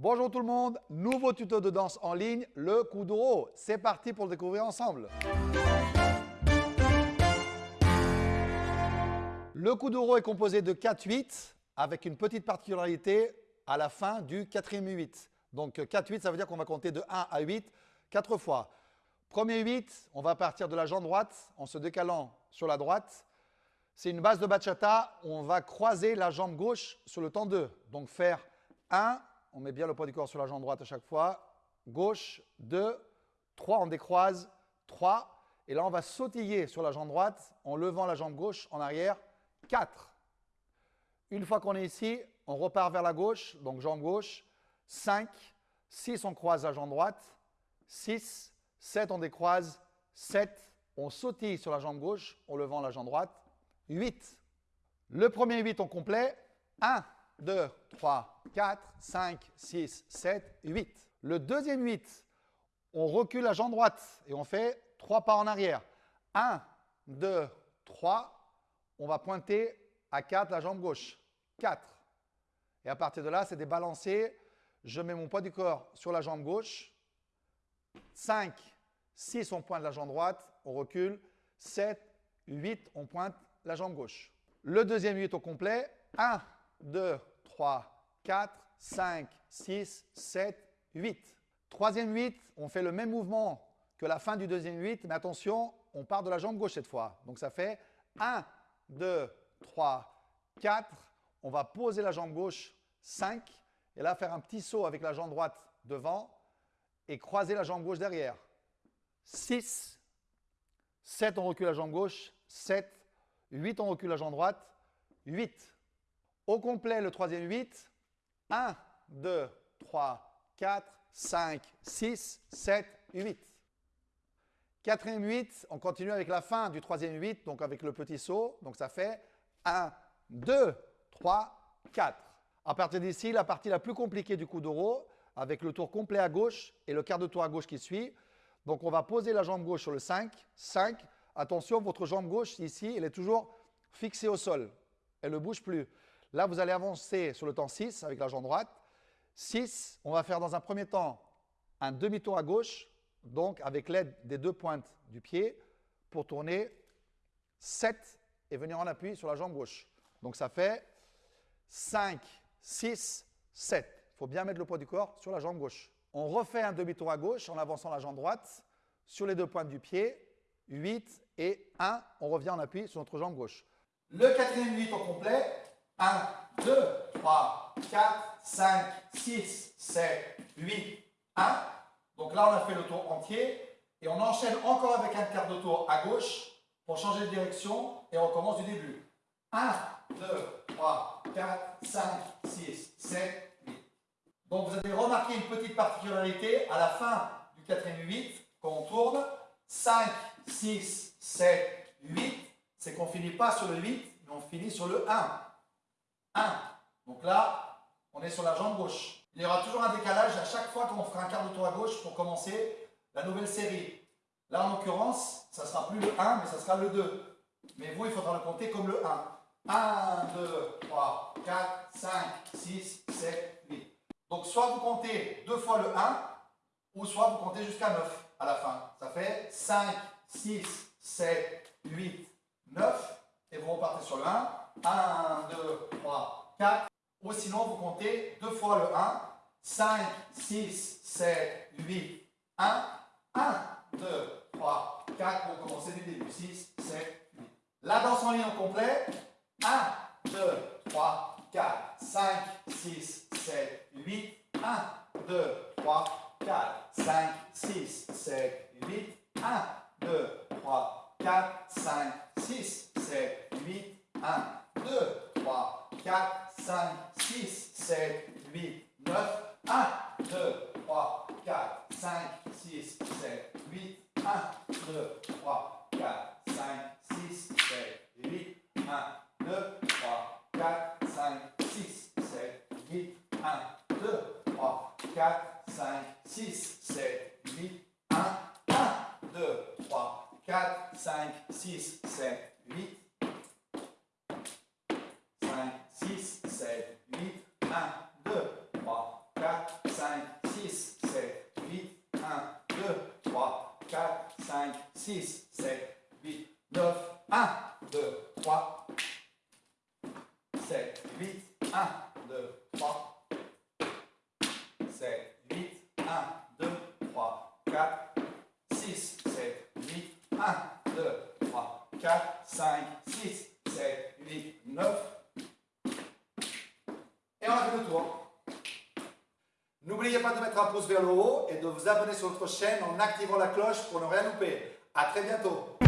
Bonjour tout le monde, nouveau tuto de danse en ligne, le Kuduro. C'est parti pour le découvrir ensemble. Le Kuduro est composé de 4-8 avec une petite particularité à la fin du quatrième 8. Donc 4-8, ça veut dire qu'on va compter de 1 à 8 4 fois. Premier 8, on va partir de la jambe droite en se décalant sur la droite. C'est une base de bachata, on va croiser la jambe gauche sur le temps 2. Donc faire 1, on met bien le poids du corps sur la jambe droite à chaque fois. Gauche, 2, 3, on décroise, 3. Et là, on va sautiller sur la jambe droite en levant la jambe gauche en arrière, 4. Une fois qu'on est ici, on repart vers la gauche, donc jambe gauche, 5. 6, on croise la jambe droite, 6. 7, on décroise, 7. On sautille sur la jambe gauche en levant la jambe droite, 8. Le premier 8 en complet, 1, 2, 3, 4, 5, 6, 7, 8. Le deuxième 8, on recule la jambe droite et on fait 3 pas en arrière. 1, 2, 3. On va pointer à 4 la jambe gauche. 4. Et à partir de là, c'est des balancés. Je mets mon poids du corps sur la jambe gauche. 5, 6, on pointe la jambe droite. On recule. 7, 8, on pointe la jambe gauche. Le deuxième 8 au complet. 1, 2, 3, 4, 5, 6, 7, 8. Troisième 8, on fait le même mouvement que la fin du deuxième 8, mais attention, on part de la jambe gauche cette fois. Donc ça fait 1, 2, 3, 4. On va poser la jambe gauche 5 et là faire un petit saut avec la jambe droite devant et croiser la jambe gauche derrière. 6, 7, on recule la jambe gauche, 7, 8, on recule la jambe droite, 8. Au complet, le troisième 8, 1, 2, 3, 4, 5, 6, 7, 8. Quatrième 8, on continue avec la fin du troisième 8, donc avec le petit saut. Donc ça fait 1, 2, 3, 4. À partir d'ici, la partie la plus compliquée du coup d'euro, avec le tour complet à gauche et le quart de tour à gauche qui suit. Donc on va poser la jambe gauche sur le 5. 5. Attention, votre jambe gauche ici, elle est toujours fixée au sol. Elle ne bouge plus. Là, vous allez avancer sur le temps 6 avec la jambe droite. 6, on va faire dans un premier temps un demi-tour à gauche, donc avec l'aide des deux pointes du pied, pour tourner 7 et venir en appui sur la jambe gauche. Donc ça fait 5, 6, 7. Il faut bien mettre le poids du corps sur la jambe gauche. On refait un demi-tour à gauche en avançant la jambe droite sur les deux pointes du pied. 8 et 1, on revient en appui sur notre jambe gauche. Le quatrième 8 au complet, 1, 2, 3, 4, 5, 6, 7, 8, 1. Donc là, on a fait le tour entier. Et on enchaîne encore avec un quart de tour à gauche pour changer de direction et on recommence du début. 1, 2, 3, 4, 5, 6, 7, 8. Donc vous avez remarqué une petite particularité à la fin du quatrième 8, quand on tourne, 5, 6, 7, 8, c'est qu'on ne finit pas sur le 8, mais on finit sur le 1. 1. Donc là, on est sur la jambe gauche. Il y aura toujours un décalage à chaque fois qu'on fera un quart de tour à gauche pour commencer la nouvelle série. Là, en l'occurrence, ça ne sera plus le 1, mais ça sera le 2. Mais vous, il faudra le compter comme le 1. 1, 2, 3, 4, 5, 6, 7, 8. Donc, soit vous comptez deux fois le 1, ou soit vous comptez jusqu'à 9 à la fin. Ça fait 5, 6, 7, 8, 9. Et vous repartez sur le 1. 1, 2, 3, 4. Ou sinon, vous comptez deux fois le 1. 5, 6, 7, 8, 1. 1, 2, 3, 4. Pour commencer du début. 6, 7, 8. La danse en ligne au complet. 1, 2, 3, 4, 5, 6, 7, 8. 1, 2, 3, 4, 5, 6, 7, 8. 1, 2, 3, 4, 5, 6, 7, 8. 1, 2, 3, 4, 5, 6, 7, 8, 9. 1, 2, 3, 4, 5, 6, 7, 8. 1, 2, 3, 4, 5, 6, 7, 8. 1, 2, 3, 4, 5, 6, 7, 8. 1, 2, 3, 4, 5, 6, 7, 8. 1, 1, 2, 3, 4, 5, 6, 7, 8. 6, 7, 8, 1, 2, 3, 4, 6, 7, 8, 9, 1, 2, 3, 7, 8, 1, 2, 3, 7, 8, 1, 2, 3, 4, 6, 7, 8, 1, 2, 3, 4, 5, 6, 7, 8, 9. Et on a fait le tour. N'oubliez pas de mettre un pouce vers le haut et de vous abonner sur notre chaîne en activant la cloche pour ne rien louper. A très bientôt